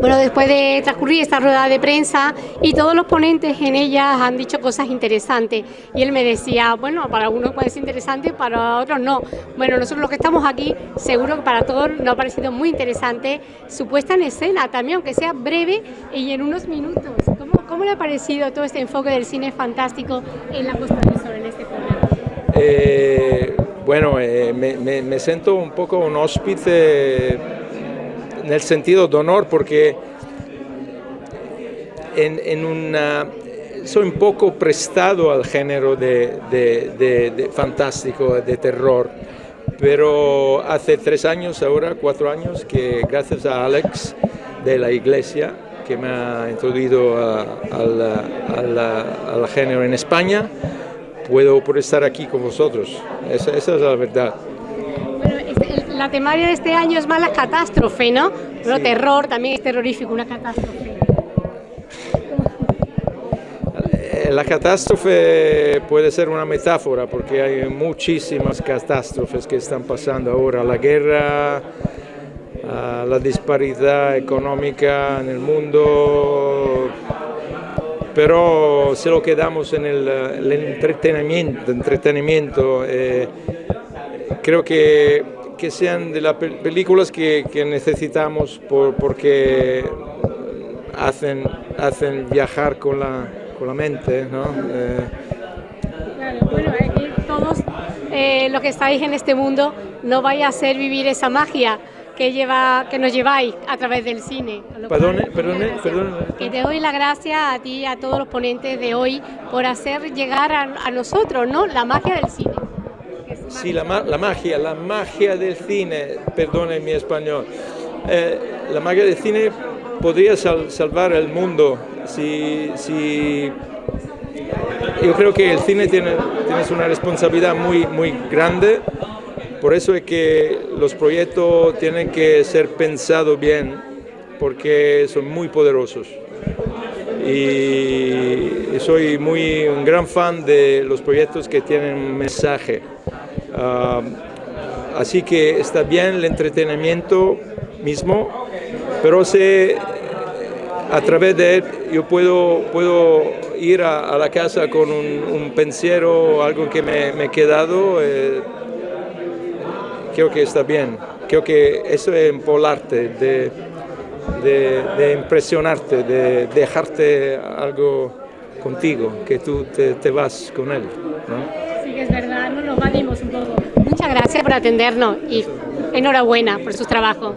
Bueno, después de transcurrir esta rueda de prensa y todos los ponentes en ella han dicho cosas interesantes y él me decía, bueno, para algunos puede ser interesante, para otros no. Bueno, nosotros los que estamos aquí, seguro que para todos nos ha parecido muy interesante su puesta en escena también, aunque sea breve y en unos minutos. ¿Cómo, le ha parecido todo este enfoque del cine fantástico en la puesta de sol en este programa? Eh, bueno, eh, me, me, me siento un poco un hóspede nel sentido de honor porque en, en una, soy un poco prestado al género de, fantástico, de terror, pero hace tres años, ahora cuatro años, que gracias a Alex de la iglesia, que me ha introducido al género en España, puedo por estar aquí con vosotros. Esa es la verdad la temaria de este año es más la catástrofe, ¿no? Pero sí. terror también es terrorífico, una catástrofe. Eh, la catástrofe puede ser una metáfora porque hay muchísimas catástrofes que están pasando ahora, la guerra, la disparidad económica en el mundo, pero si lo quedamos en el, el entretenimiento, entretenimiento eh, creo que que sean de las películas que, que necesitamos por, porque hacen, hacen viajar con la, con la mente, ¿no? Eh. Claro, bueno, todos eh, los que estáis en este mundo no vais a hacer vivir esa magia que, lleva, que nos lleváis a través del cine. Perdone, perdone, perdone. Que te doy la gracia a ti y a todos los ponentes de hoy por hacer llegar a, a nosotros ¿no? la magia del cine. Sí, la, la, magia, la magia del cine, perdone mi español, eh, la magia del cine podría sal, salvar el mundo si, si, yo creo que el cine tiene, tiene una responsabilidad muy, muy grande, por eso es que los proyectos tienen que ser pensados bien, porque son muy poderosos. Y soy muy un gran fan de los proyectos que tienen un mensaje. Así que está bien el entretenimiento mismo, pero sé a través de él yo puedo, puedo ir a, la casa con un, pensiero, algo que me, me he quedado, eh, creo que está bien. Creo que eso es empolarte, de, de, de impresionarte, de dejarte algo contigo, que tú te, vas con él. Sí, que es verdad, nos lo un poco. Muchas gracias por atendernos y enhorabuena por su trabajo.